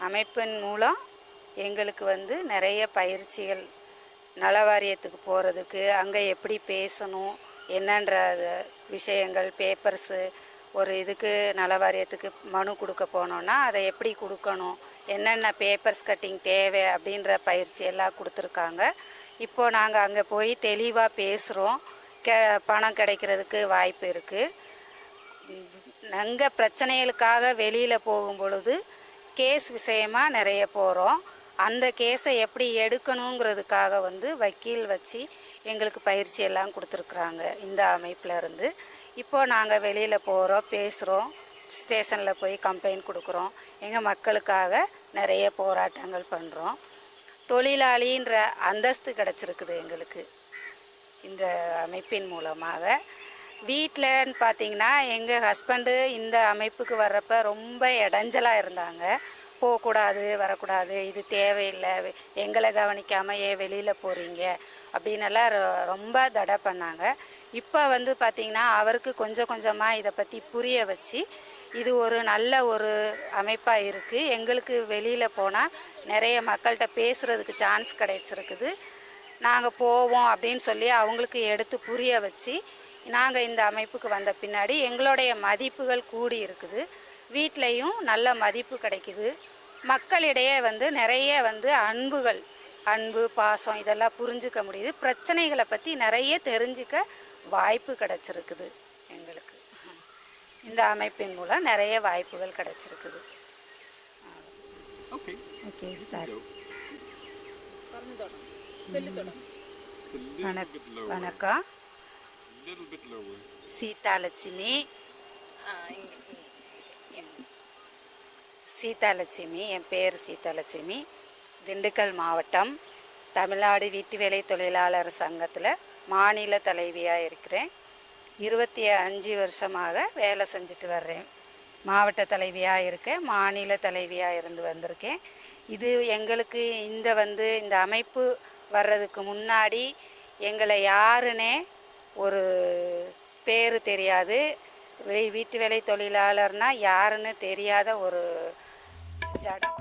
அமைப்பின் மூலம் எங்களுக்கு வந்து நிறைய பயிற்சிகள் நல வாரியத்துக்கு போகிறதுக்கு அங்கே எப்படி பேசணும் என்னன்ற விஷயங்கள் பேப்பர்ஸு ஒரு இதுக்கு நல வாரியத்துக்கு மனு கொடுக்க போனோன்னா அதை எப்படி கொடுக்கணும் என்னென்ன பேப்பர்ஸ் கட்டிங் தேவை அப்படின்ற பயிற்சி எல்லாம் கொடுத்துருக்காங்க. இப்போ நாங்கள் அங்கே போய் தெளிவாக பேசுகிறோம் கெ பணம் கிடைக்கிறதுக்கு வாய்ப்பு இருக்குது நாங்கள் பிரச்சனைகளுக்காக வெளியில் போகும் பொழுது கேஸ் விஷயமா நிறைய போகிறோம் அந்த கேஸை எப்படி எடுக்கணுங்கிறதுக்காக வந்து வக்கீல் வச்சு எங்களுக்கு பயிற்சி எல்லாம் கொடுத்துருக்குறாங்க இந்த அமைப்பில் இருந்து. இப்போ நாங்கள் வெளியில் போகிறோம் பேசுகிறோம் ஸ்டேஷனில் போய் கம்ப்ளைண்ட் கொடுக்குறோம். எங்கள் மக்களுக்காக நிறைய போராட்டங்கள் பண்ணுறோம் தொழிலாளின்ற அந்தஸ்து கிடச்சிருக்குது எங்களுக்கு. இந்த அமைப்பின் மூலமாக. வீட்டிலன்னு பார்த்தீங்கன்னா எங்கள் ஹஸ்பண்டு இந்த அமைப்புக்கு வர்றப்ப ரொம்ப இடைஞ்சலாக இருந்தாங்க. போகக்கூடாது வரக்கூடாது இது தேவையில்லை எங்களை கவனிக்காமல் ஏன் வெளியில் போகிறீங்க அப்படின்னெல்லாம் ரொம்ப தடை பண்ணாங்க. இப்போ வந்து பார்த்திங்கன்னா அவருக்கு கொஞ்சம் கொஞ்சமாக இதை பற்றி புரிய வச்சு இது ஒரு நல்ல ஒரு அமைப்பாக இருக்குது எங்களுக்கு வெளியில் போனால் நிறைய மக்கள்கிட்ட பேசுகிறதுக்கு சான்ஸ் கிடைச்சிருக்குது. நாங்கள் போவோம் அப்படின்னு சொல்லி அவங்களுக்கு எடுத்து புரிய வச்சு நாங்கள் இந்த அமைப்புக்கு வந்த பின்னாடி எங்களுடைய மதிப்புகள் கூடி இருக்குது. வீட்லேயும் நல்ல மதிப்பு கிடைக்குது. மக்களிடையே வந்து நிறைய வந்து அன்புகள் அன்பு பாசம் இதெல்லாம் புரிஞ்சுக்க முடியுது. பிரச்சனைகளை பற்றி நிறைய தெரிஞ்சுக்க வாய்ப்பு கிடைச்சிருக்குது எங்களுக்கு. இந்த அமைப்பின் மூலம் நிறைய வாய்ப்புகள் கிடைச்சிருக்குது. Okay. Okay lower. வணக்கம். Little bit lower. Seethalakshmi. Seethalakshmi என் பேர் சீதாலட்சுமி. திண்டுக்கல் மாவட்டம் தமிழ்நாடு வீட்டு வேலை தொழிலாளர் சங்கத்தில் மாநில தலைவியாக இருக்கிறேன். இருபத்தி அஞ்சு வருஷமாக வேலை செஞ்சுட்டு வர்றேன். மாவட்ட தலைவியாக இருக்கேன் மாநில தலைவியாக இருந்து வந்திருக்கேன். இது எங்களுக்கு இந்த வந்து இந்த அமைப்பு வர்றதுக்கு முன்னாடி எங்களை யாருன்னே ஒரு பேர் தெரியாது. வீட்டு வேலை தொழிலாளர்னா யாருன்னு தெரியாத ஒரு ஜடம்